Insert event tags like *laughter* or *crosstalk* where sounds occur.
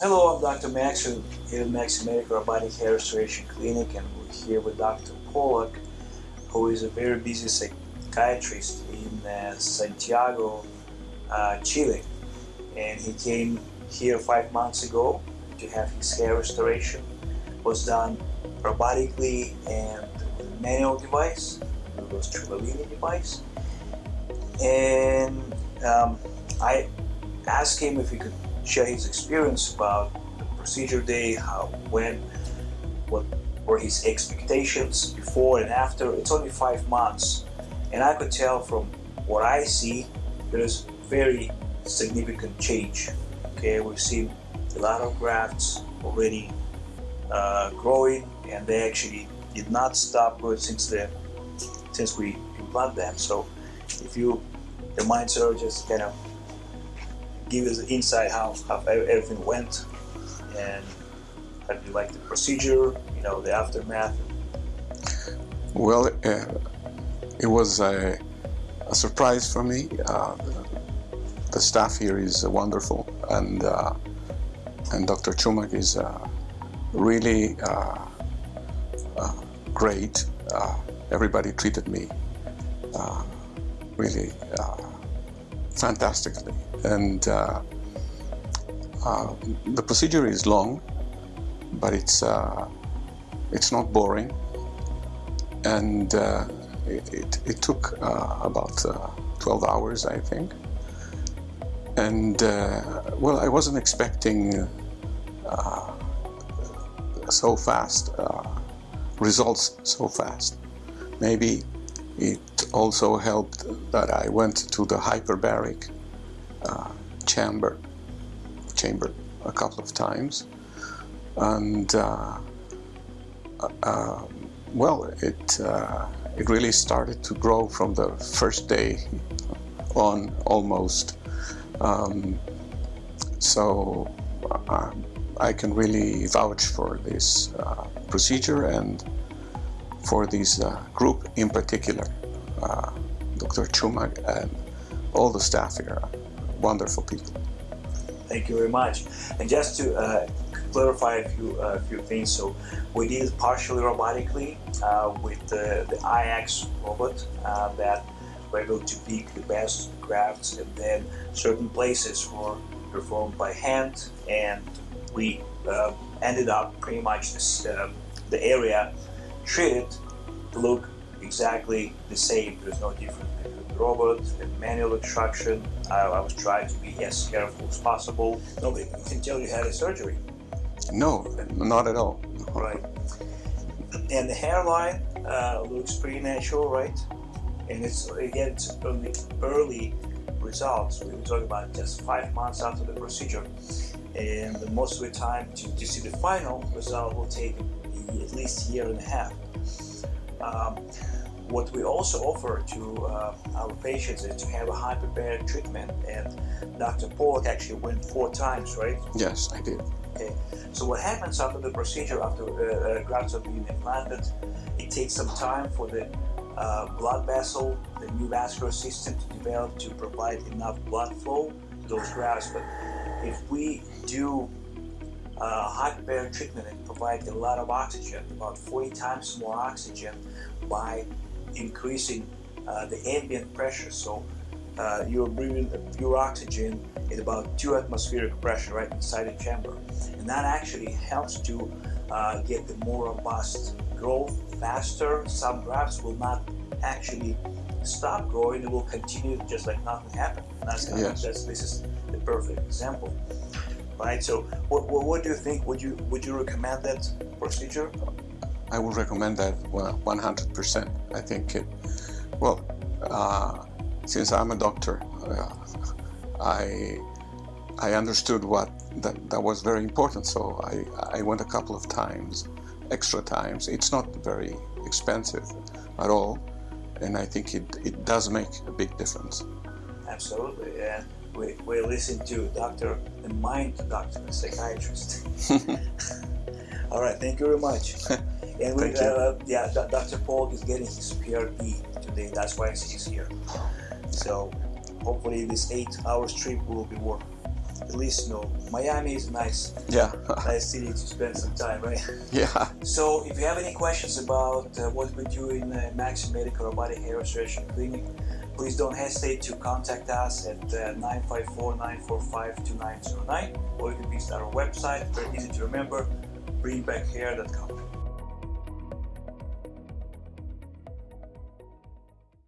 Hello, I'm Dr. Max here at Max Medical Robotic Hair Restoration Clinic and we're here with Dr. Pollock who is a very busy psychiatrist in uh, Santiago, uh, Chile and he came here five months ago to have his hair restoration was done robotically and with a manual device, it was Trivellini device and um, I asked him if he could share his experience about the procedure day, how, when, what were his expectations before and after. It's only five months and I could tell from what I see there's very significant change. Okay, we've seen a lot of grafts already uh, growing and they actually did not stop growing since the since we implant them. So if you the mind just kind of give us an insight how, how everything went and how do you like the procedure, you know, the aftermath? Well, uh, it was a, a, surprise for me. Uh, the staff here is wonderful and uh, and Dr. Chumak is uh, really uh, uh, great. everybody treated me really fantastically and uh, uh, the procedure is long but it's uh, it's not boring. And uh, it, it, took uh, about uh, 12 hours I think. And well I wasn't expecting so fast results so fast. Maybe it also helped that I went to the hyperbaric uh, chamber chamber a couple of times and uh, uh, well it uh, it really started to grow from the first day on almost um, so uh, I can really vouch for this uh, procedure and for this group in particular Dr. Chumak and all the staff here wonderful people. Thank you very much. And just to uh, clarify a few uh, few things, so we did partially robotically uh, with the, the IX robot uh, that we're able to pick the best grafts and then certain places were performed by hand and we uh, ended up pretty much this, uh, the area treated to look exactly the same. There's no difference between the robot and manual extraction. I, I, was trying to be as careful as possible. Nobody can tell you had a surgery. No, not at all. Right. And the hairline uh, looks pretty natural, right? And it's again, it's only early results. We were talking about just five months after the procedure. And most of the time to, to see the final result will take at least a year and a half. Um, what we also offer to uh, our patients is to have a hyperbaric treatment and Dr. Pollock actually went four times, right? Yes, I did. Okay, so what happens after the procedure, after uh, uh, grafts have been implanted, it takes some time for the uh, blood vessel, the new vascular system to develop to provide enough blood flow to those grafts. But if we do uh, hyperbaric treatment and provide a lot of oxygen, about 40 times more oxygen by increasing uh, the ambient pressure. So uh, you're breathing pure oxygen at about two atmospheric pressure right inside the chamber. And that actually helps to uh, get the more robust growth faster. Some grafts will not actually stop growing, it will continue just like nothing happened. And that's, yes. that's this is the perfect example. Right, so what, what, what do you think? Would you would you recommend that procedure? I would recommend that 100%. I think it, well, uh, since I'm a doctor, uh, I I understood what that, that was very important. So I, I went a couple of times, extra times. It's not very expensive at all. And I think it, it does make a big difference. Absolutely. And we, we listen to doctor, the mind doctor, the psychiatrist. *laughs* all right. Thank you very much. *laughs* And we, uh, yeah, Dr. Paul is getting his PRP today. That's why he's here. So hopefully this eight hours trip will be worth at least you know Miami is nice, Yeah, *laughs* nice city to spend some time, right? yeah. So if you have any questions about uh, what we do in uh, Maxi Medical Robotic Hair Restoration Clinic, please don't hesitate to contact us at uh, 954-945-2909 or you can visit our website, very easy to remember, bringbackhair.com.